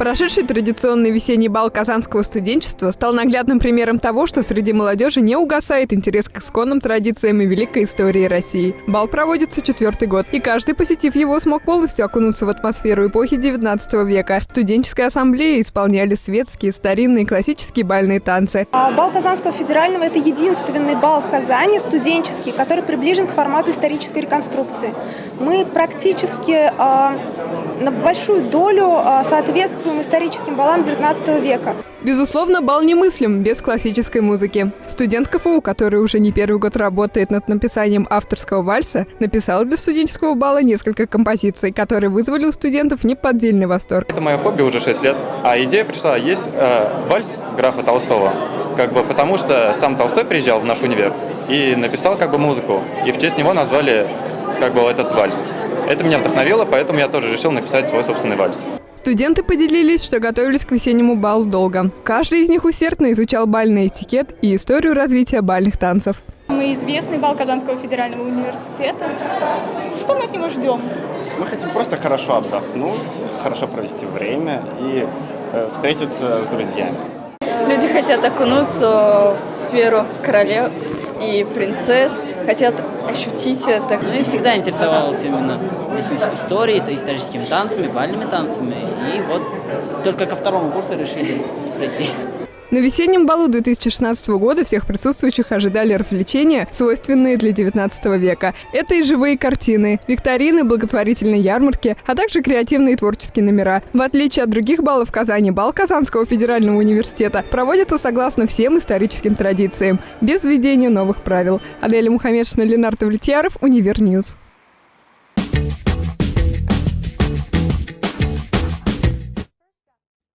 Прошедший традиционный весенний бал казанского студенчества стал наглядным примером того, что среди молодежи не угасает интерес к исконным традициям и великой истории России. Бал проводится четвертый год, и каждый, посетив его, смог полностью окунуться в атмосферу эпохи 19 века. В студенческой ассамблее исполняли светские, старинные, классические бальные танцы. А бал Казанского федерального – это единственный бал в Казани, студенческий, который приближен к формату исторической реконструкции. Мы практически э, на большую долю э, соответствуем историческим балам 19 века. Безусловно, бал немыслим без классической музыки. Студент КФУ, который уже не первый год работает над написанием авторского вальса, написал для студенческого бала несколько композиций, которые вызвали у студентов неподдельный восторг. Это мое хобби уже 6 лет, а идея пришла, есть э, вальс графа Толстого, как бы потому что сам Толстой приезжал в наш универ и написал как бы музыку, и в честь него назвали как бы этот вальс. Это меня вдохновило, поэтому я тоже решил написать свой собственный вальс. Студенты поделились, что готовились к весеннему балу долго. Каждый из них усердно изучал бальный этикет и историю развития бальных танцев. Мы известный бал Казанского федерального университета. Что мы от него ждем? Мы хотим просто хорошо отдохнуть, хорошо провести время и э, встретиться с друзьями. Люди хотят окунуться в сферу королев и принцесс, хотят ощутить это. Ну и всегда интересовался именно историей, то историческими танцами, бальными танцами. И вот только ко второму курсу решили прийти. На весеннем балу 2016 года всех присутствующих ожидали развлечения, свойственные для 19 века. Это и живые картины, викторины, благотворительные ярмарки, а также креативные творческие номера. В отличие от других балов в Казани, бал Казанского федерального университета проводится согласно всем историческим традициям, без введения новых правил. Аделя Мухаммедшина, Ленар Давлетьяров, Univer News.